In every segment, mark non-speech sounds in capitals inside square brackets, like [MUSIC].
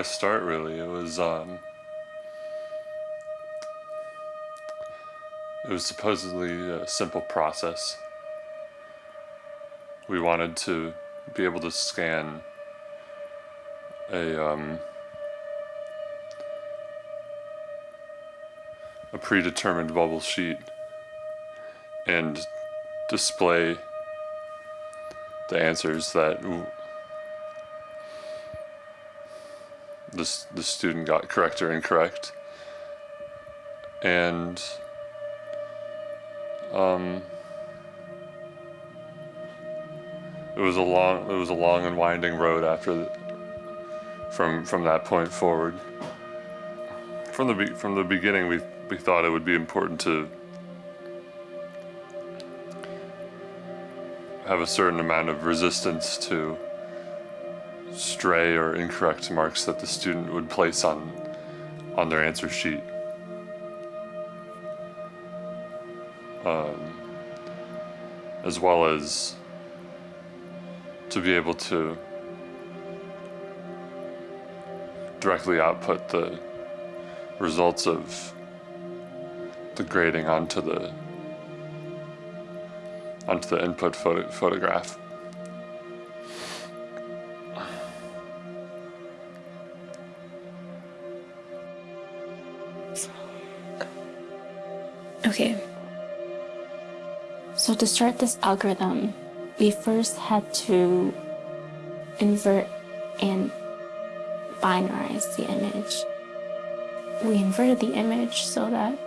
I start really? It was um, it was supposedly a simple process. We wanted to be able to scan a um, a predetermined bubble sheet and display the answers that the, the student got correct or incorrect. And um, it was a long it was a long and winding road after the, from from that point forward. From the from the beginning, we we thought it would be important to have a certain amount of resistance to stray or incorrect marks that the student would place on on their answer sheet. Um, as well as to be able to directly output the results of the grading onto the onto the input photo photograph. Okay. So to start this algorithm, we first had to invert and binarize the image. We inverted the image so that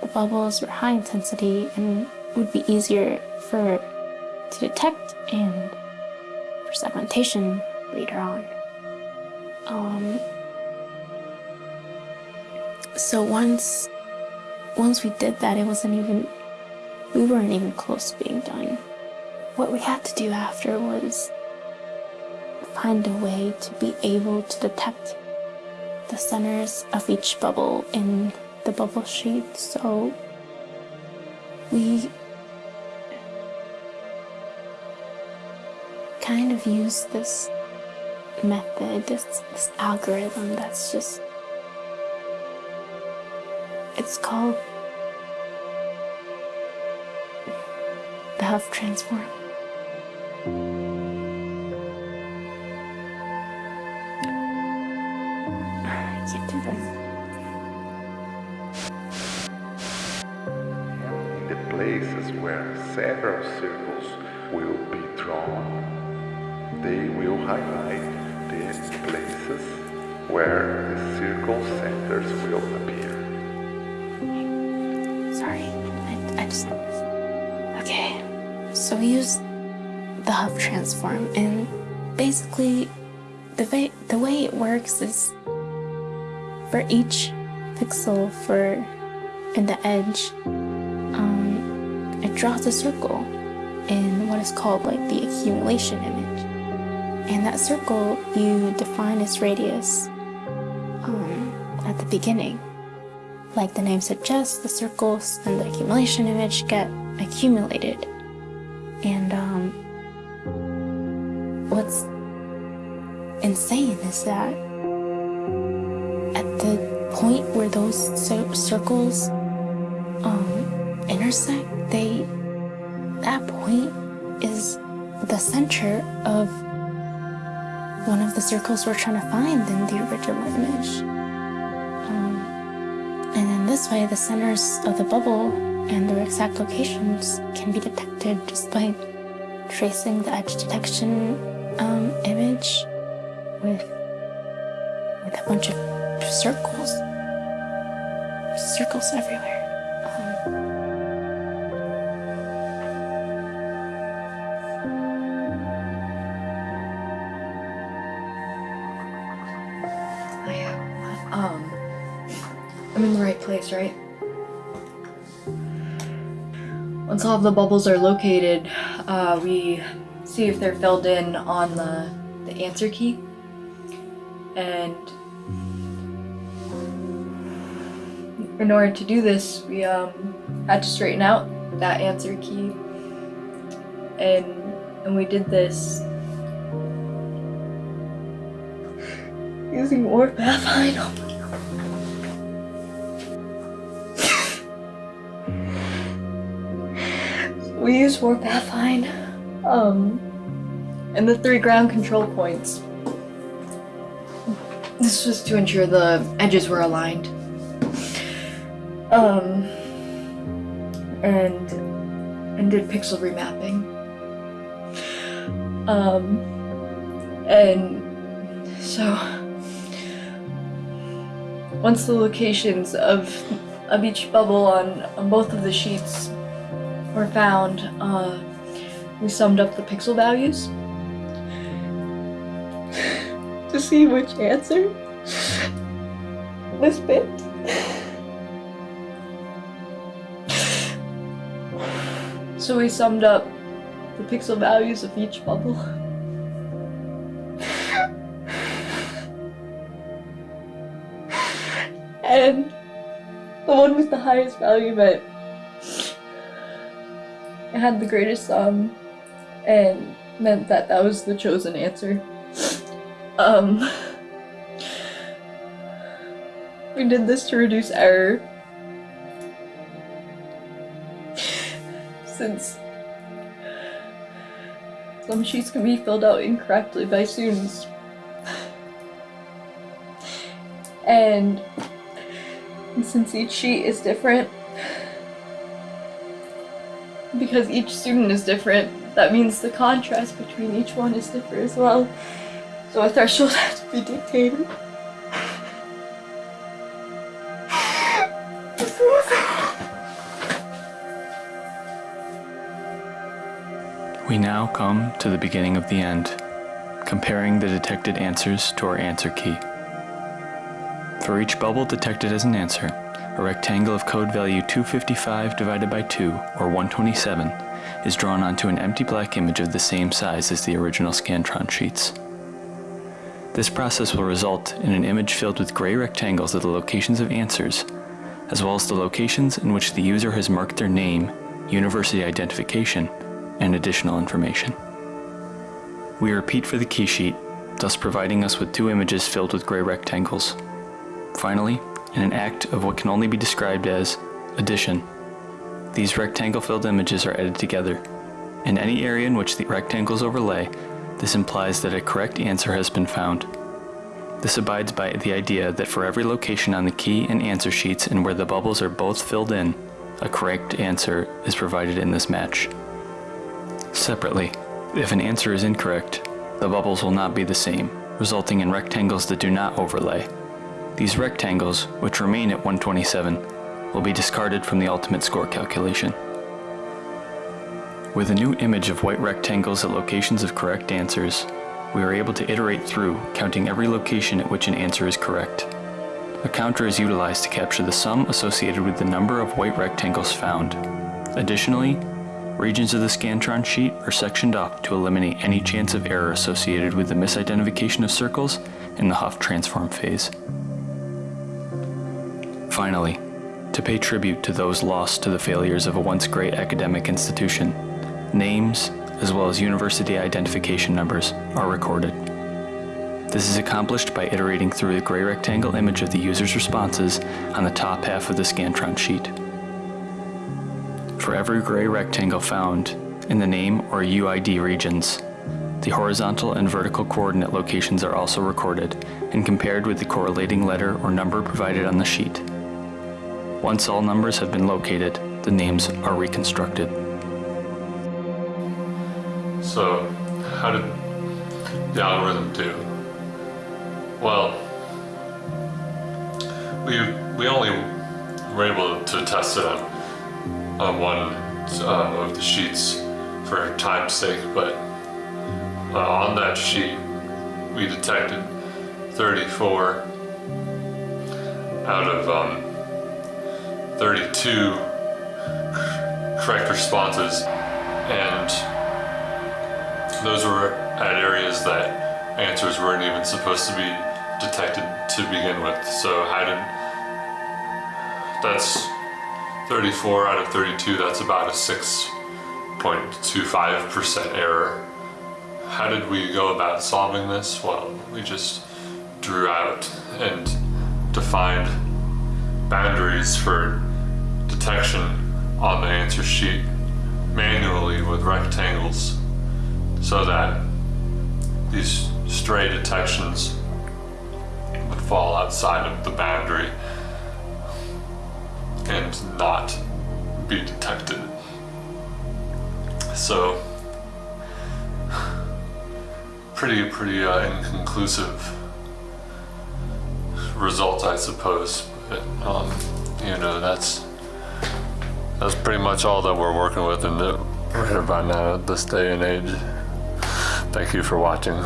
the bubbles were high intensity and would be easier for to detect and for segmentation later on. Um, so once once we did that, it wasn't even we weren't even close to being done. What we had to do after was find a way to be able to detect the centers of each bubble in the bubble sheet. So we kind of used this method, this, this algorithm that's just, it's called the Hough transform. I can't do this. The places where several circles will be drawn, they will highlight the places where the circle centers will appear. So we use the Hough transform, and basically, the way the way it works is for each pixel for in the edge, um, it draws a circle in what is called like the accumulation image, and that circle you define its radius um, at the beginning. Like the name suggests, the circles and the accumulation image get accumulated. And um, what's insane is that at the point where those circles um, intersect, they that point is the center of one of the circles we're trying to find in the original image. Um, and in this way, the centers of the bubble and their exact locations can be detected just by tracing the edge detection um, image with with a bunch of circles, circles everywhere. Um, Oh, yeah. Um, I'm in the right place, right? Once all of the bubbles are located, uh, we see if they're filled in on the, the answer key. And in order to do this, we um, had to straighten out that answer key. And, and we did this Using warpAffine. We use warpAffine. Um, and the three ground control points. This was to ensure the edges were aligned. Um, and and did pixel remapping. Um, and so once the locations of of each bubble on, on both of the sheets were found, uh, we summed up the pixel values [LAUGHS] to see which answer was picked. So we summed up the pixel values of each bubble. and the one with the highest value meant had the greatest sum and meant that that was the chosen answer. Um, we did this to reduce error. Since some sheets can be filled out incorrectly by students. And since each sheet is different, because each student is different, that means the contrast between each one is different as well. So a threshold [LAUGHS] has to be dictated. We now come to the beginning of the end, comparing the detected answers to our answer key. For each bubble detected as an answer, a rectangle of code value 255 divided by 2, or 127, is drawn onto an empty black image of the same size as the original Scantron sheets. This process will result in an image filled with gray rectangles of the locations of answers, as well as the locations in which the user has marked their name, university identification, and additional information. We repeat for the key sheet, thus providing us with two images filled with gray rectangles. Finally, in an act of what can only be described as addition, these rectangle-filled images are added together. In any area in which the rectangles overlay, this implies that a correct answer has been found. This abides by the idea that for every location on the key and answer sheets and where the bubbles are both filled in, a correct answer is provided in this match. Separately, if an answer is incorrect, the bubbles will not be the same, resulting in rectangles that do not overlay. These rectangles, which remain at 127, will be discarded from the ultimate score calculation. With a new image of white rectangles at locations of correct answers, we are able to iterate through, counting every location at which an answer is correct. A counter is utilized to capture the sum associated with the number of white rectangles found. Additionally, regions of the Scantron sheet are sectioned off to eliminate any chance of error associated with the misidentification of circles in the Hough transform phase. Finally, to pay tribute to those lost to the failures of a once great academic institution, names, as well as university identification numbers, are recorded. This is accomplished by iterating through the gray rectangle image of the user's responses on the top half of the Scantron sheet. For every gray rectangle found in the name or UID regions, the horizontal and vertical coordinate locations are also recorded and compared with the correlating letter or number provided on the sheet. Once all numbers have been located, the names are reconstructed. So, how did the algorithm do? Well, we we only were able to test it on on one uh, of the sheets for time's sake, but uh, on that sheet we detected 34 out of um, 32 correct responses, and those were at areas that answers weren't even supposed to be detected to begin with. So how did that's 34 out of 32, that's about a 6.25% error. How did we go about solving this? Well, we just drew out and defined boundaries for detection on the answer sheet manually with rectangles so that these stray detections would fall outside of the boundary and not be detected. So, pretty, pretty uh, inconclusive result, I suppose. But, um, you know, that's that's pretty much all that we're working with in the right about now at this day and age. Thank you for watching.